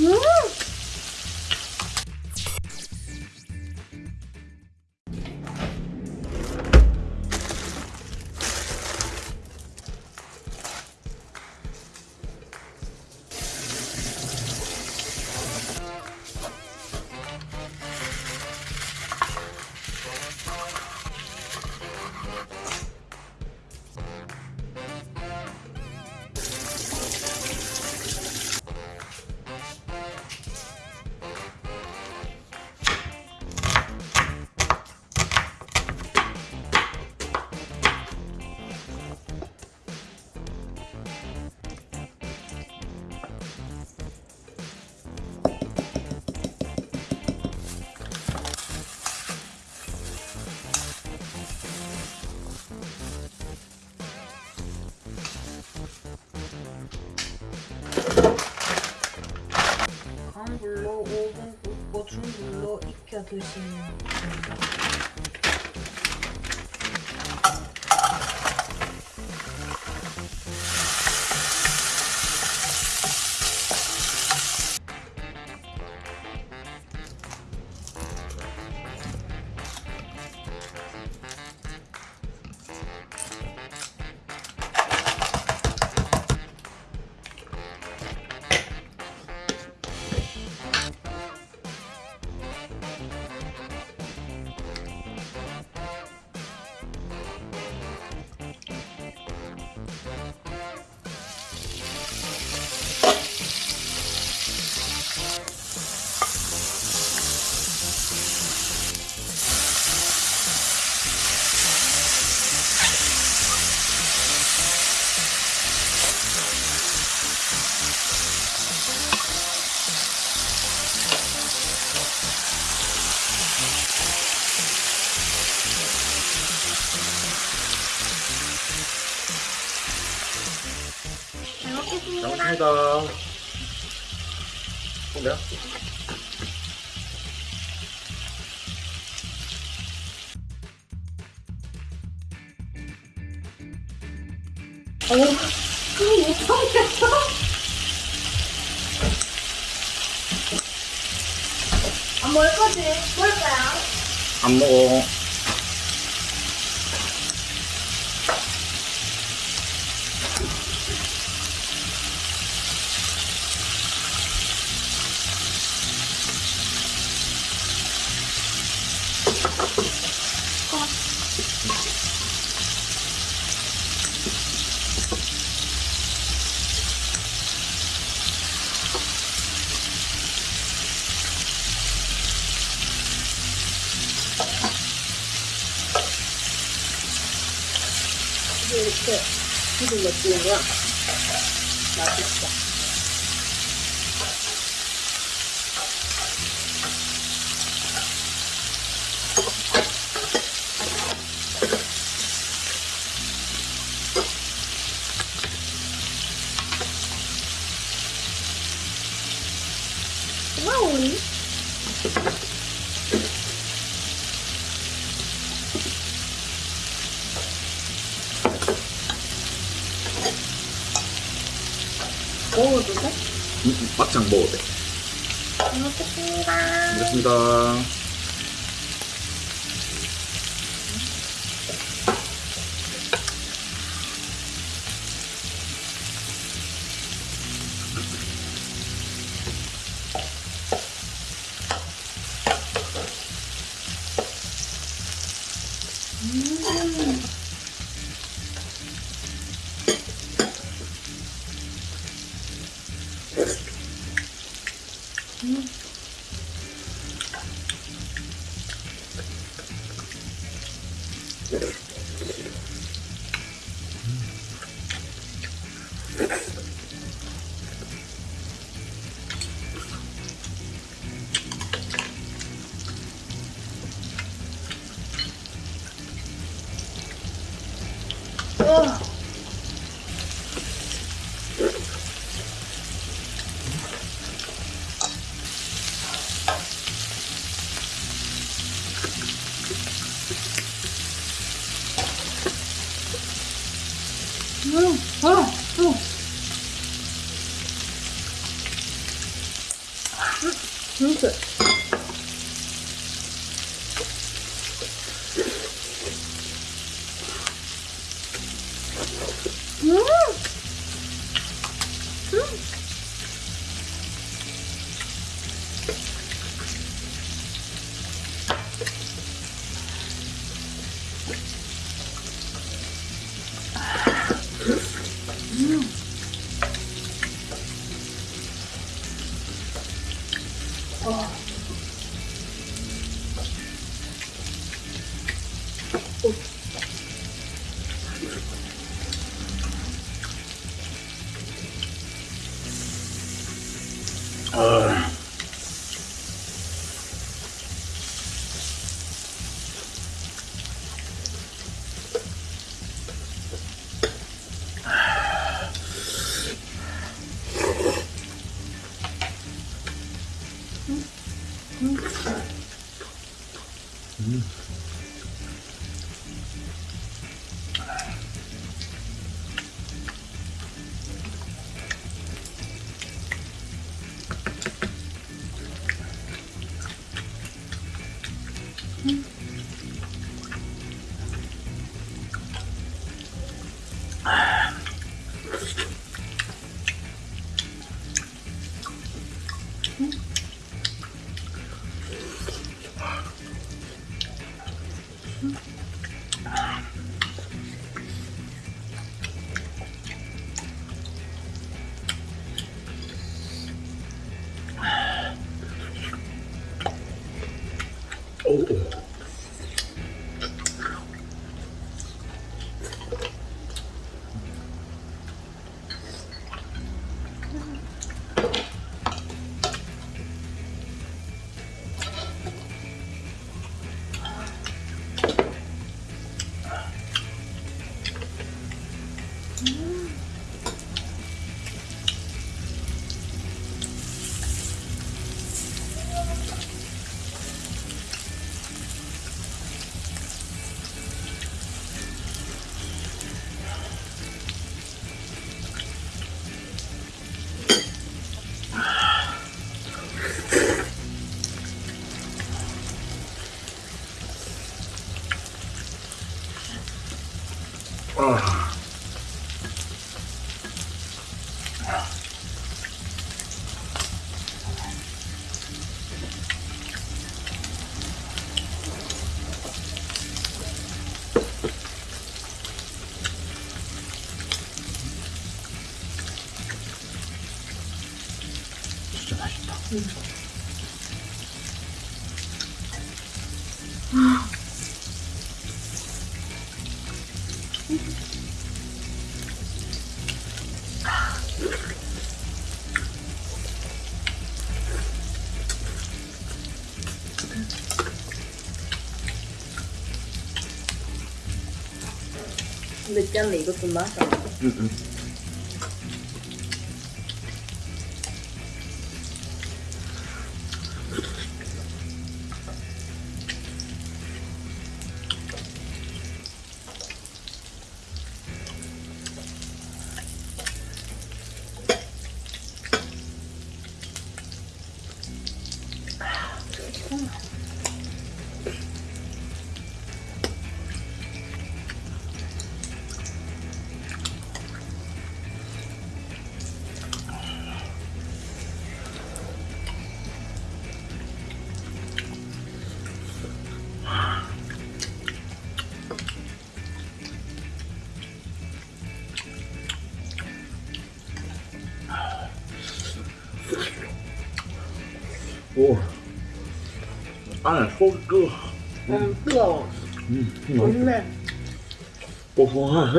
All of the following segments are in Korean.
음! 익혀 드시면 됩니다. 감사합니다. 뭐야? 오, 그거 못 참겠어. 안 먹을 거지? 먹을 거야. 안 먹어. 이렇게 기름 넣으면 맛있어. 먹어도 돼. 잘 먹겠습니다. 먹겠습니다. 음. なんかうんうん。Uh, 오, 아. 진짜 맛있다. 맵지 않네. 이것 좀 마셔. 응, 응. 오. 안에 속이 끄. 음, 뜨거워. 음, 음. 좋네. 뽀송하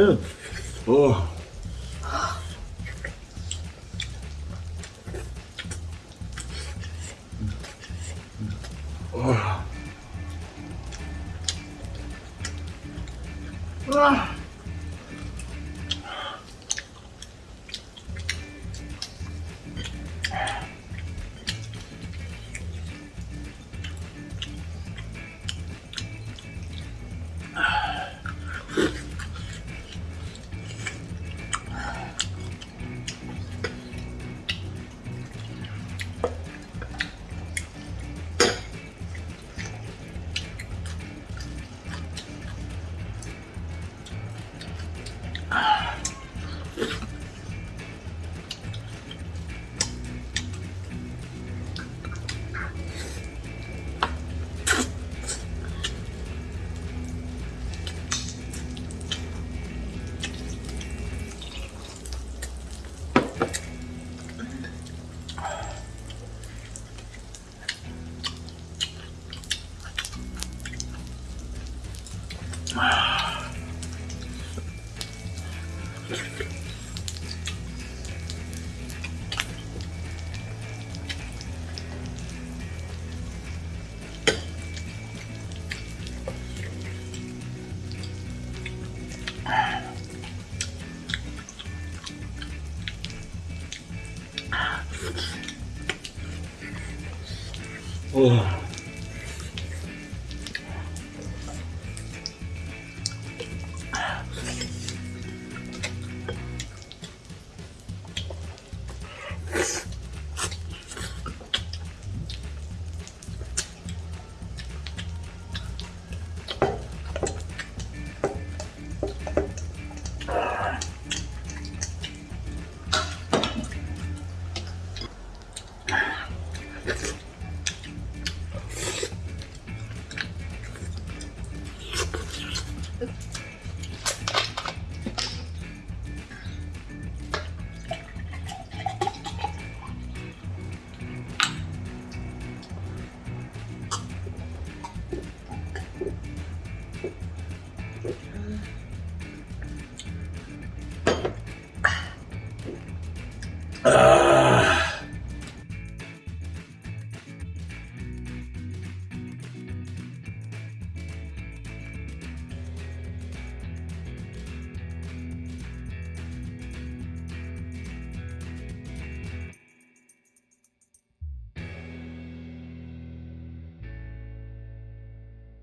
우와. Uh,